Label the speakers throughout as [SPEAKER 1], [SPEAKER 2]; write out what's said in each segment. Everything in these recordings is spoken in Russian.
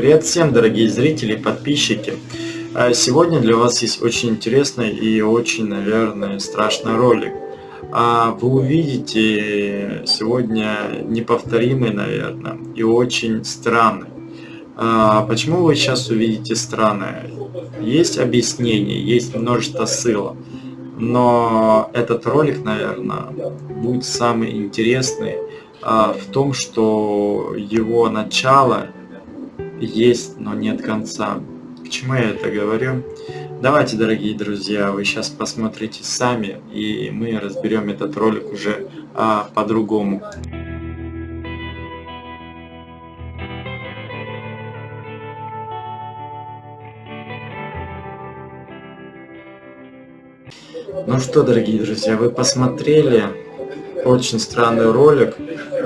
[SPEAKER 1] Привет всем, дорогие зрители и подписчики. А, сегодня для вас есть очень интересный и очень, наверное, страшный ролик. А, вы увидите сегодня неповторимый, наверное, и очень странный. А, почему вы сейчас увидите странное? Есть объяснение, есть множество ссылок. Но этот ролик, наверное, будет самый интересный в том, что его начало есть, но нет конца. К чему я это говорю? Давайте, дорогие друзья, вы сейчас посмотрите сами, и мы разберем этот ролик уже а, по-другому. Ну что, дорогие друзья, вы посмотрели очень странный ролик,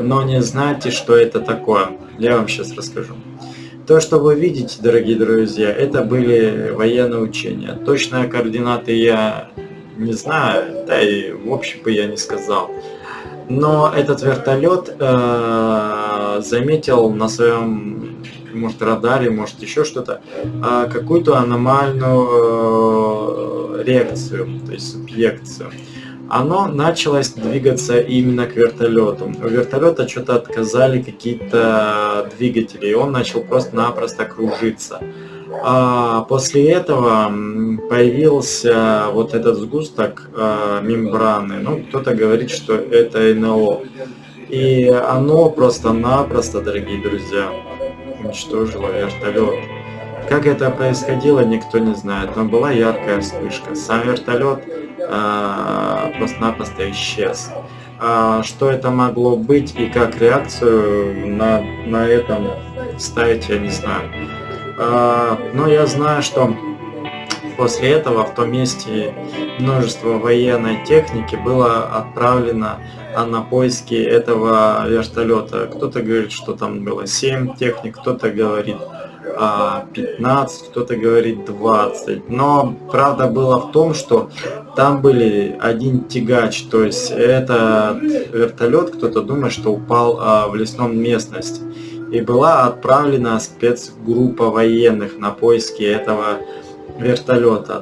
[SPEAKER 1] но не знаете, что это такое. Я вам сейчас расскажу. То, что вы видите, дорогие друзья, это были военные учения. Точные координаты я не знаю, да и в общем бы я не сказал. Но этот вертолет э, заметил на своем, может, радаре, может, еще что-то, э, какую-то аномальную э, реакцию, то есть субъекцию оно началось двигаться именно к вертолету. У вертолета что-то отказали какие-то двигатели, и он начал просто-напросто кружиться. А после этого появился вот этот сгусток э, мембраны. Ну, кто-то говорит, что это НЛО. И оно просто-напросто, дорогие друзья, уничтожило вертолет. Как это происходило, никто не знает, но была яркая вспышка. Сам вертолет просто-напросто исчез. А что это могло быть и как реакцию на, на этом ставить, я не знаю. А, но я знаю, что после этого в том месте множество военной техники было отправлено на поиски этого вертолета. Кто-то говорит, что там было 7 техник, кто-то говорит 15, а, кто-то говорит 20. Но правда было в том, что там были один тягач, то есть этот вертолет, кто-то думает, что упал а, в лесном местности. И была отправлена спецгруппа военных на поиски этого.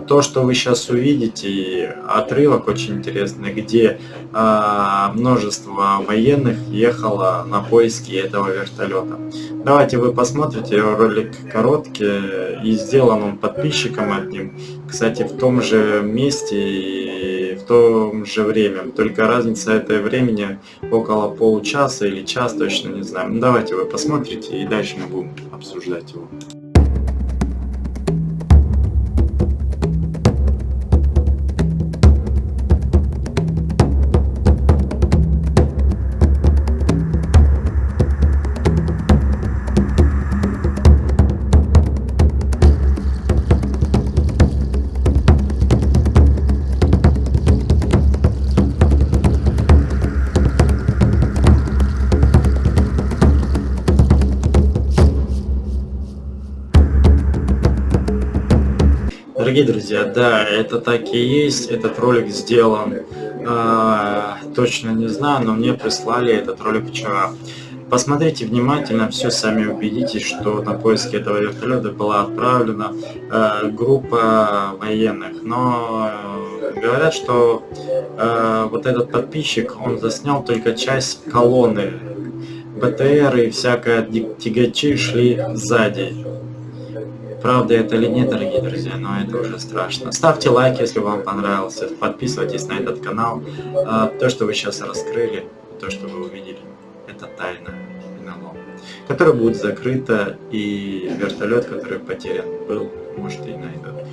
[SPEAKER 1] То, что вы сейчас увидите, отрывок очень интересный, где э, множество военных ехало на поиски этого вертолета. Давайте вы посмотрите, ролик короткий и сделан он подписчиком одним. Кстати, в том же месте и в том же время. Только разница этой времени около получаса или час, точно не знаю. Ну, давайте вы посмотрите и дальше мы будем обсуждать его. Дорогие друзья, да, это так и есть, этот ролик сделан, э, точно не знаю, но мне прислали этот ролик вчера. Посмотрите внимательно, все сами убедитесь, что на поиски этого вертолета была отправлена э, группа военных. Но э, говорят, что э, вот этот подписчик, он заснял только часть колонны. БТР и всякое тягачи шли сзади. Правда это или нет, дорогие друзья, но это уже страшно. Ставьте лайк, если вам понравился, подписывайтесь на этот канал. А, то, что вы сейчас раскрыли, то, что вы увидели, это тайна НЛО, которая будет закрыта, и вертолет, который потерян был, может и найдут.